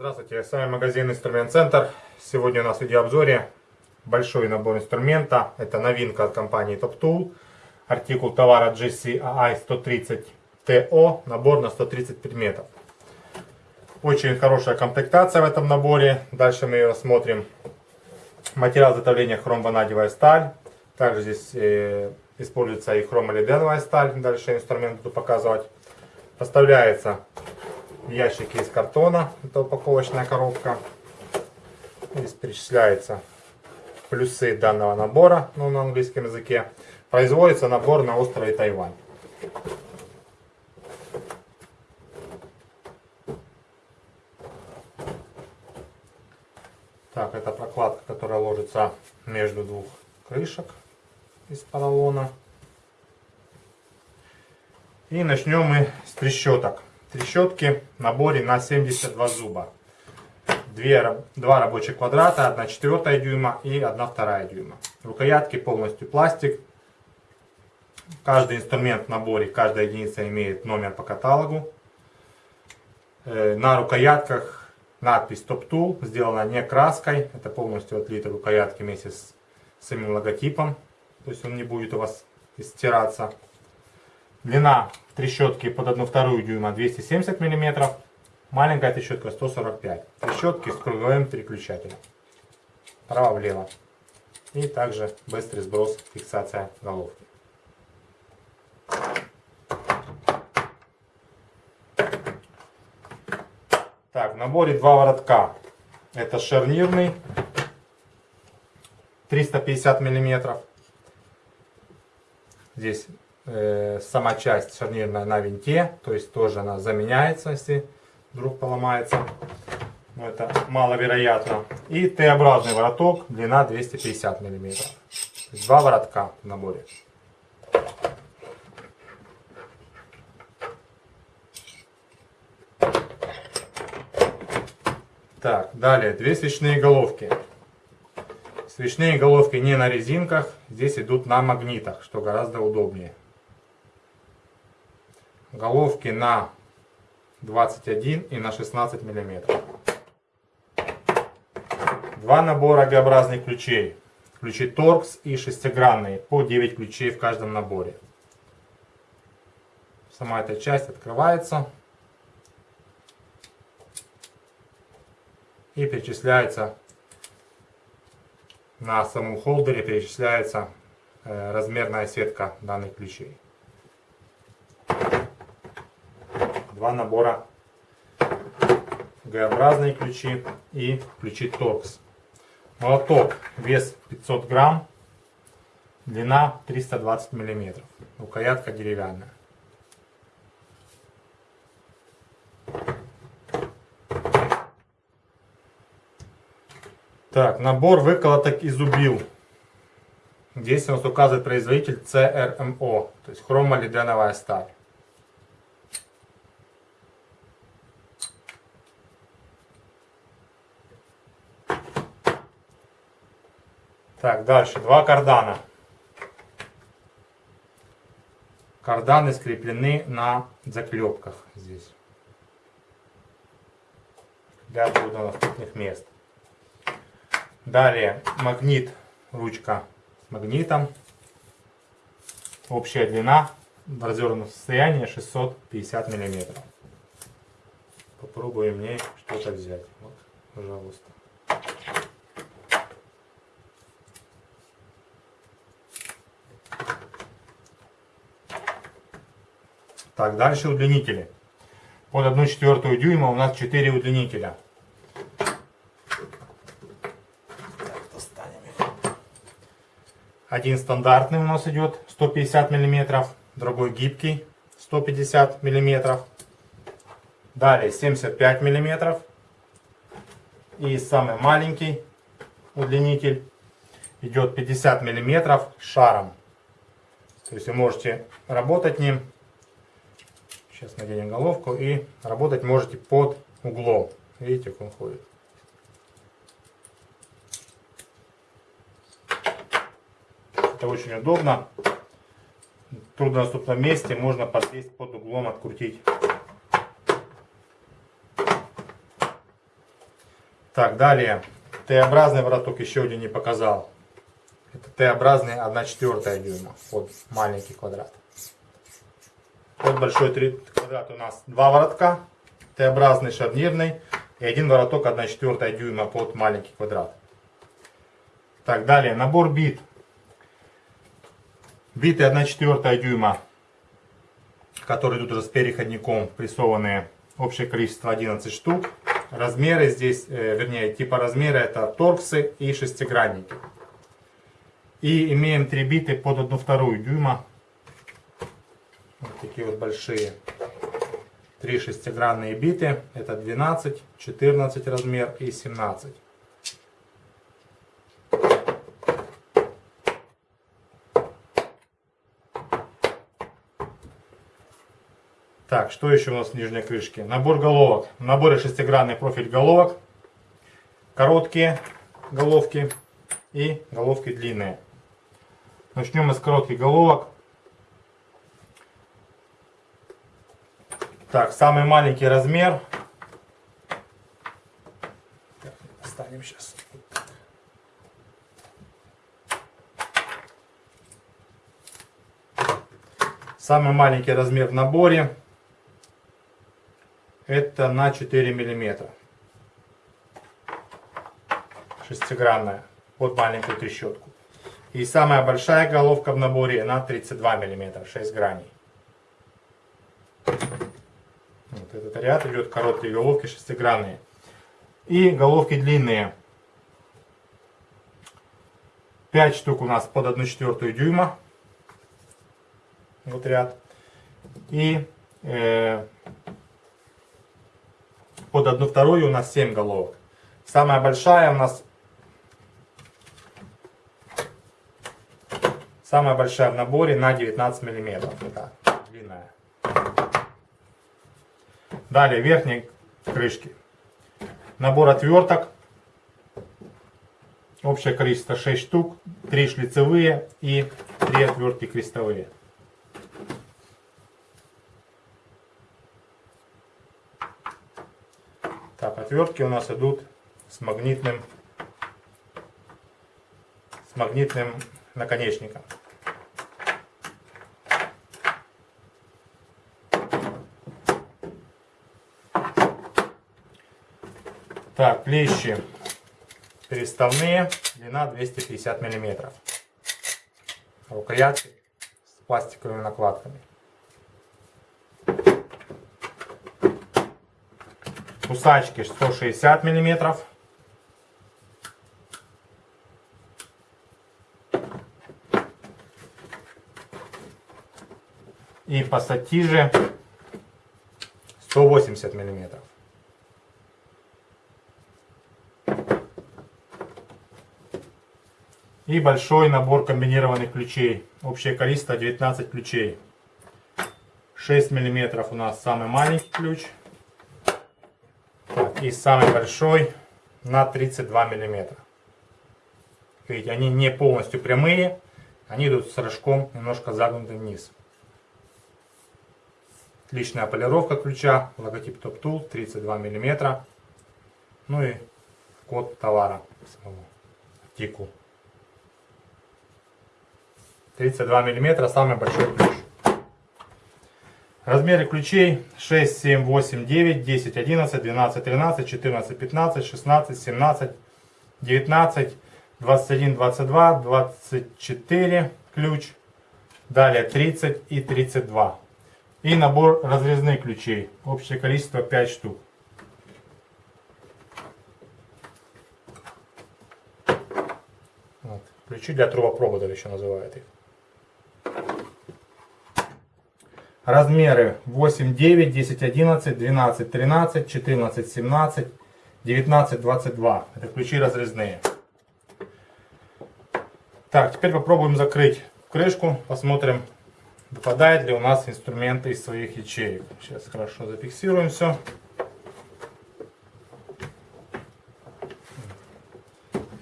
Здравствуйте, с вами магазин Инструмент Центр. Сегодня у нас в видеообзоре большой набор инструмента. Это новинка от компании Top Tool. Артикул товара GCI 130 TO. Набор на 130 предметов. Очень хорошая комплектация в этом наборе. Дальше мы ее рассмотрим. Материал изготовления хромванадевая сталь. Также здесь э, используется и хромолиденовая сталь. Дальше инструмент буду показывать. Поставляется ящики из картона. Это упаковочная коробка. Здесь перечисляются плюсы данного набора ну, на английском языке. Производится набор на острове Тайвань. Так, это прокладка, которая ложится между двух крышек из поролона. И начнем мы с трещоток. Трещотки в наборе на 72 зуба. Две, два рабочих квадрата, 1 четвертая дюйма и 1 вторая дюйма. Рукоятки полностью пластик. Каждый инструмент в наборе, каждая единица имеет номер по каталогу. Э, на рукоятках надпись Top Tool, сделана не краской. Это полностью отлиты рукоятки вместе с самим логотипом. То есть он не будет у вас стираться. Длина трещотки под 1,2 дюйма 270 мм. Маленькая трещотка 145 Трещотки с круговым переключателем. Право-влево. И также быстрый сброс, фиксация головки. Наборе два воротка. Это шарнирный 350 миллиметров. Здесь э, сама часть шарнирная на винте, то есть тоже она заменяется, если вдруг поломается. Но это маловероятно. И Т-образный вороток, длина 250 миллиметров. Два воротка в наборе. Так, далее две свечные головки. Свечные головки не на резинках, здесь идут на магнитах, что гораздо удобнее. Головки на 21 и на 16 миллиметров. Два набора Г-образных ключей. Ключи торкс и шестигранные, по 9 ключей в каждом наборе. Сама эта часть открывается. И перечисляется на самом холдере перечисляется э, размерная сетка данных ключей. Два набора Г-образные ключи и ключи торкс. Молоток вес 500 грамм, длина 320 миллиметров, рукоятка деревянная. Так, набор выколоток из убил. Здесь у нас указывает производитель CRMO, то есть хромолиденовая сталь. Так, дальше. Два кардана. Карданы скреплены на заклепках здесь. Для труднодоступных мест. Далее магнит, ручка с магнитом. Общая длина в развернутом состоянии 650 миллиметров. Попробуем мне что-то взять. Вот, пожалуйста. Так, дальше удлинители. Под 1 четвертую дюйма у нас 4 удлинителя. Один стандартный у нас идет 150 мм, другой гибкий 150 мм. Далее 75 мм. И самый маленький удлинитель идет 50 мм шаром. То есть вы можете работать ним. Сейчас наденем головку и работать можете под углом. Видите, как он ходит. Это очень удобно. В труднодоступном месте можно подлезть под углом, открутить. Так, далее. Т-образный вороток еще один не показал. Это Т-образный 1 четвертая дюйма под маленький квадрат. Под большой 3 квадрат у нас два воротка. Т-образный шарнирный и один вороток 1 четвертая дюйма под маленький квадрат. Так, далее. Набор бит. Биты 1 четвертая дюйма, которые тут уже с переходником прессованные. Общее количество 11 штук. Размеры здесь, э, вернее, типа размера это торксы и шестигранники. И имеем три биты под одну вторую дюйма. Вот такие вот большие. Три шестигранные биты. Это 12, 14 размер и 17. Так, что еще у нас в нижней крышке? Набор головок. В наборе шестигранный профиль головок. Короткие головки и головки длинные. Начнем с коротких головок. Так, самый маленький размер. Так, сейчас. Самый маленький размер в наборе это на 4 миллиметра. Шестигранная, под маленькую трещотку. И самая большая головка в наборе на 32 миллиметра, 6 граней. Вот этот ряд идет короткие головки шестигранные. И головки длинные. 5 штук у нас под 1 четвертую дюйма. Вот ряд. И э, под одну вторую у нас 7 головок. Самая большая у нас самая большая в наборе на 19 миллиметров. Это длинная. Далее верхние крышки. Набор отверток. Общее количество 6 штук. 3 шлицевые и 3 отвертки крестовые. Так, отвертки у нас идут с магнитным, с магнитным наконечником. Так, клещи переставные, длина 250 миллиметров. Рукоятки с пластиковыми накладками. Кусачки 160 миллиметров. И пассатижи 180 миллиметров. И большой набор комбинированных ключей. Общее количество 19 ключей. 6 миллиметров у нас самый маленький ключ и самый большой на 32 миллиметра. Видите, они не полностью прямые, они идут с рожком немножко загнутым вниз. Отличная полировка ключа, логотип Top Tool 32 миллиметра. Ну и код товара самого, артикул. 32 миллиметра, самый большой ключ. Размеры ключей 6, 7, 8, 9, 10, 11, 12, 13, 14, 15, 16, 17, 19, 21, 22, 24 ключ. Далее 30 и 32. И набор разрезных ключей. Общее количество 5 штук. Вот. Ключи для трубопроводов еще называют их. Размеры 8, 9, 10, 11, 12, 13, 14, 17, 19, 22. Это ключи разрезные. Так, теперь попробуем закрыть крышку. Посмотрим, выпадает ли у нас инструменты из своих ячеек. Сейчас хорошо зафиксируем все.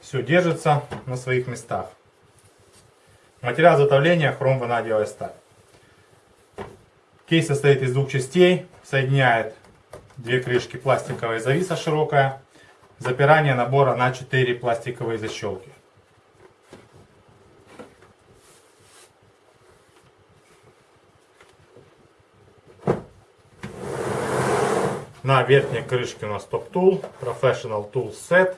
Все держится на своих местах. Материал изготовления хром ванадиевая сталь. Кейс состоит из двух частей, соединяет две крышки пластиковая зависа широкая, запирание набора на 4 пластиковые защелки. На верхней крышке у нас Tool, Professional Tool Set.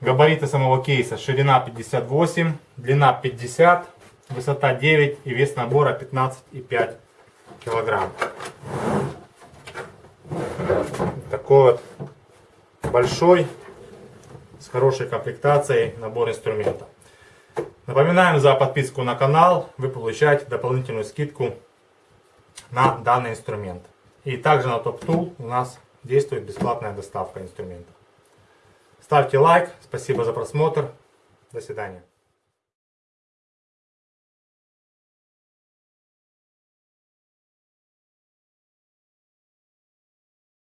Габариты самого кейса. Ширина 58, длина 50, высота 9 и вес набора 15,5 килограмм. Такой вот большой, с хорошей комплектацией набор инструментов. Напоминаем за подписку на канал, вы получаете дополнительную скидку на данный инструмент. И также на Top Tool у нас действует бесплатная доставка инструмента. Ставьте лайк, спасибо за просмотр, до свидания.